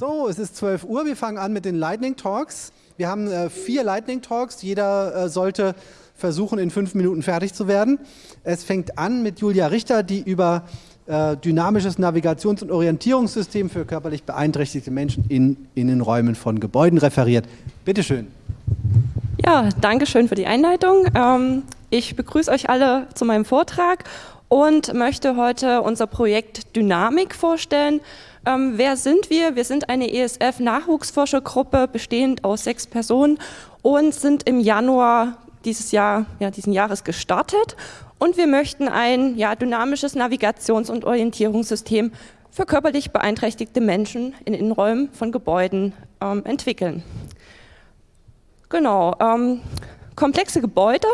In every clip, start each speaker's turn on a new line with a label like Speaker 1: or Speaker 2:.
Speaker 1: So, es ist 12 Uhr, wir fangen an mit den Lightning Talks. Wir haben äh, vier Lightning Talks, jeder äh, sollte versuchen, in fünf Minuten fertig zu werden. Es fängt an mit Julia Richter, die über äh, dynamisches Navigations- und Orientierungssystem für körperlich beeinträchtigte Menschen in Innenräumen von Gebäuden referiert. Bitte schön.
Speaker 2: Ja, danke schön für die Einleitung. Ähm, ich begrüße euch alle zu meinem Vortrag und möchte heute unser Projekt Dynamik vorstellen. Ähm, wer sind wir? Wir sind eine ESF-Nachwuchsforschergruppe bestehend aus sechs Personen und sind im Januar dieses Jahr, ja, diesen Jahres gestartet. Und wir möchten ein ja, dynamisches Navigations- und Orientierungssystem für körperlich beeinträchtigte Menschen in Innenräumen von Gebäuden ähm, entwickeln. Genau, ähm, komplexe Gebäude,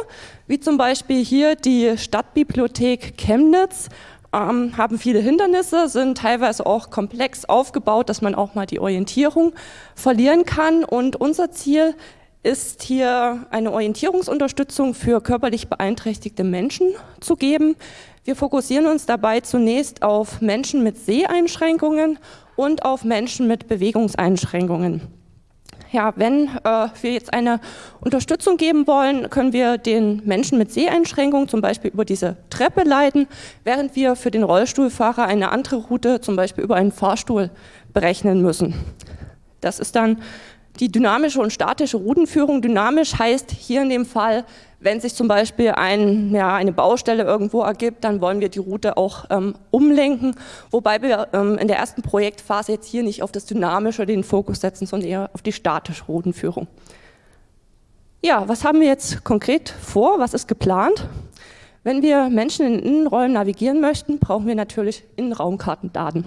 Speaker 2: wie zum Beispiel hier die Stadtbibliothek Chemnitz, ähm, haben viele Hindernisse, sind teilweise auch komplex aufgebaut, dass man auch mal die Orientierung verlieren kann. Und unser Ziel ist hier eine Orientierungsunterstützung für körperlich beeinträchtigte Menschen zu geben. Wir fokussieren uns dabei zunächst auf Menschen mit Seheinschränkungen und auf Menschen mit Bewegungseinschränkungen ja, wenn äh, wir jetzt eine Unterstützung geben wollen, können wir den Menschen mit Seheinschränkungen zum Beispiel über diese Treppe leiten, während wir für den Rollstuhlfahrer eine andere Route, zum Beispiel über einen Fahrstuhl, berechnen müssen. Das ist dann die dynamische und statische Routenführung. Dynamisch heißt hier in dem Fall, wenn sich zum Beispiel ein, ja, eine Baustelle irgendwo ergibt, dann wollen wir die Route auch ähm, umlenken, wobei wir ähm, in der ersten Projektphase jetzt hier nicht auf das Dynamische den Fokus setzen, sondern eher auf die statische Routenführung. Ja, was haben wir jetzt konkret vor? Was ist geplant? Wenn wir Menschen in Innenräumen navigieren möchten, brauchen wir natürlich Innenraumkartendaten.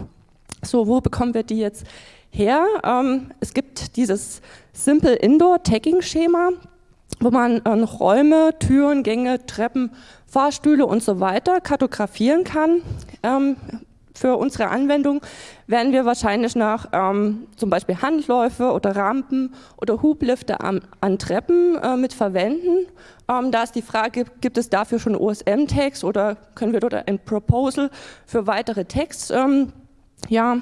Speaker 2: So, wo bekommen wir die jetzt her? Ähm, es gibt dieses Simple Indoor Tagging Schema wo man äh, Räume, Türen, Gänge, Treppen, Fahrstühle und so weiter kartografieren kann. Ähm, für unsere Anwendung werden wir wahrscheinlich nach ähm, zum Beispiel Handläufe oder Rampen oder Hublifte an, an Treppen äh, mit verwenden. Ähm, da ist die Frage, gibt es dafür schon OSM-Tags oder können wir dort ein Proposal für weitere Tags ähm, ja,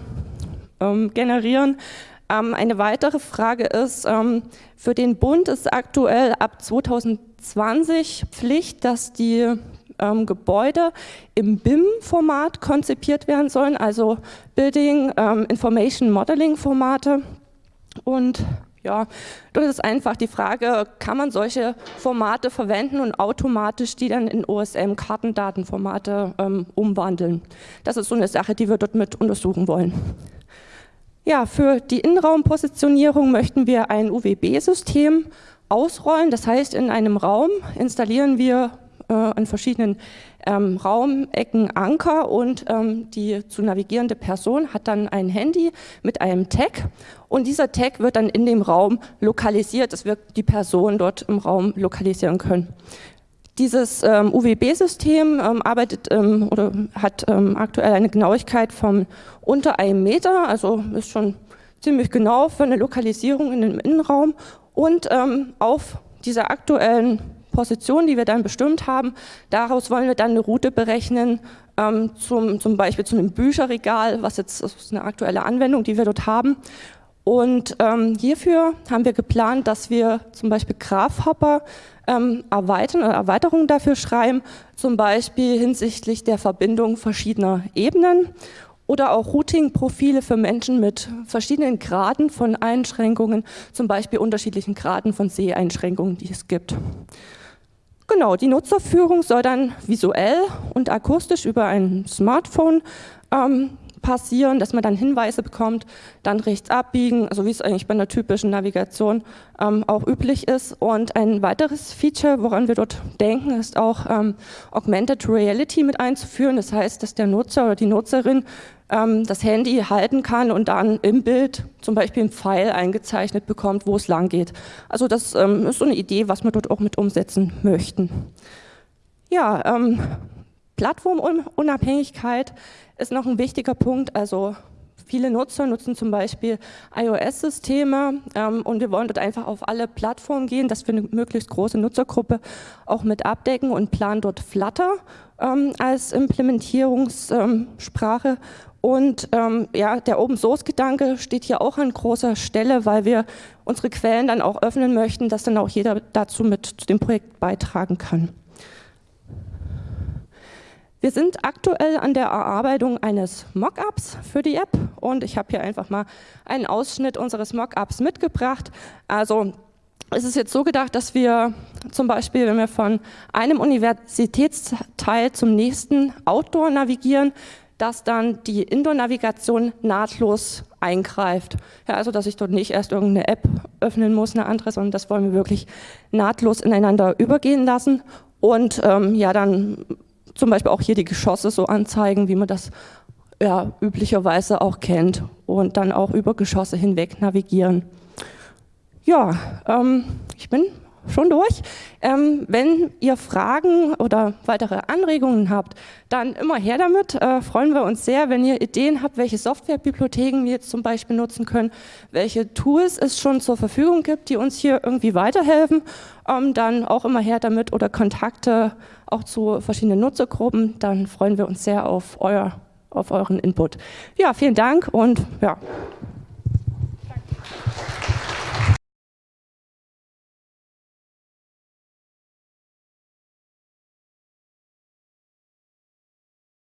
Speaker 2: ähm, generieren? Ähm, eine weitere Frage ist, ähm, für den Bund ist aktuell ab 2020 Pflicht, dass die ähm, Gebäude im BIM-Format konzipiert werden sollen, also Building Information Modeling Formate. Und ja, dort ist einfach die Frage, kann man solche Formate verwenden und automatisch die dann in OSM-Kartendatenformate ähm, umwandeln. Das ist so eine Sache, die wir dort mit untersuchen wollen. Ja, für die Innenraumpositionierung möchten wir ein UWB-System ausrollen. Das heißt, in einem Raum installieren wir äh, an verschiedenen ähm, Raumecken Anker und ähm, die zu navigierende Person hat dann ein Handy mit einem Tag und dieser Tag wird dann in dem Raum lokalisiert, dass wir die Person dort im Raum lokalisieren können. Dieses ähm, UWB-System ähm, arbeitet ähm, oder hat ähm, aktuell eine Genauigkeit von unter einem Meter, also ist schon ziemlich genau für eine Lokalisierung in dem Innenraum und ähm, auf dieser aktuellen Position, die wir dann bestimmt haben, daraus wollen wir dann eine Route berechnen, ähm, zum, zum Beispiel zu einem Bücherregal, was jetzt ist eine aktuelle Anwendung, die wir dort haben. Und ähm, hierfür haben wir geplant, dass wir zum Beispiel Graphhopper ähm, erweitern oder Erweiterungen dafür schreiben, zum Beispiel hinsichtlich der Verbindung verschiedener Ebenen oder auch Routing-Profile für Menschen mit verschiedenen Graden von Einschränkungen, zum Beispiel unterschiedlichen Graden von Seheinschränkungen, die es gibt. Genau, die Nutzerführung soll dann visuell und akustisch über ein Smartphone ähm, passieren, dass man dann Hinweise bekommt, dann rechts abbiegen, so wie es eigentlich bei einer typischen Navigation ähm, auch üblich ist. Und ein weiteres Feature, woran wir dort denken, ist auch ähm, Augmented Reality mit einzuführen. Das heißt, dass der Nutzer oder die Nutzerin ähm, das Handy halten kann und dann im Bild zum Beispiel ein Pfeil eingezeichnet bekommt, wo es lang geht. Also das ähm, ist so eine Idee, was wir dort auch mit umsetzen möchten. Ja, ähm, Plattformunabhängigkeit ist noch ein wichtiger Punkt. Also viele Nutzer nutzen zum Beispiel iOS-Systeme ähm, und wir wollen dort einfach auf alle Plattformen gehen, dass wir eine möglichst große Nutzergruppe auch mit abdecken und planen dort Flutter ähm, als Implementierungssprache Und ähm, ja, der Open Source Gedanke steht hier auch an großer Stelle, weil wir unsere Quellen dann auch öffnen möchten, dass dann auch jeder dazu mit zu dem Projekt beitragen kann. Wir sind aktuell an der Erarbeitung eines Mockups für die App und ich habe hier einfach mal einen Ausschnitt unseres Mockups mitgebracht. Also es ist jetzt so gedacht, dass wir zum Beispiel, wenn wir von einem Universitätsteil zum nächsten Outdoor navigieren, dass dann die Indoor-Navigation nahtlos eingreift. Ja, also dass ich dort nicht erst irgendeine App öffnen muss, eine andere, sondern das wollen wir wirklich nahtlos ineinander übergehen lassen und ähm, ja dann zum Beispiel auch hier die Geschosse so anzeigen, wie man das ja, üblicherweise auch kennt und dann auch über Geschosse hinweg navigieren. Ja, ähm, ich bin schon durch. Ähm, wenn ihr Fragen oder weitere Anregungen habt, dann immer her damit. Äh, freuen wir uns sehr, wenn ihr Ideen habt, welche Softwarebibliotheken wir jetzt zum Beispiel nutzen können, welche Tools es schon zur Verfügung gibt, die uns hier irgendwie weiterhelfen. Ähm, dann auch immer her damit oder Kontakte auch zu verschiedenen Nutzergruppen. Dann freuen wir uns sehr auf, euer, auf euren Input. Ja, vielen Dank und ja.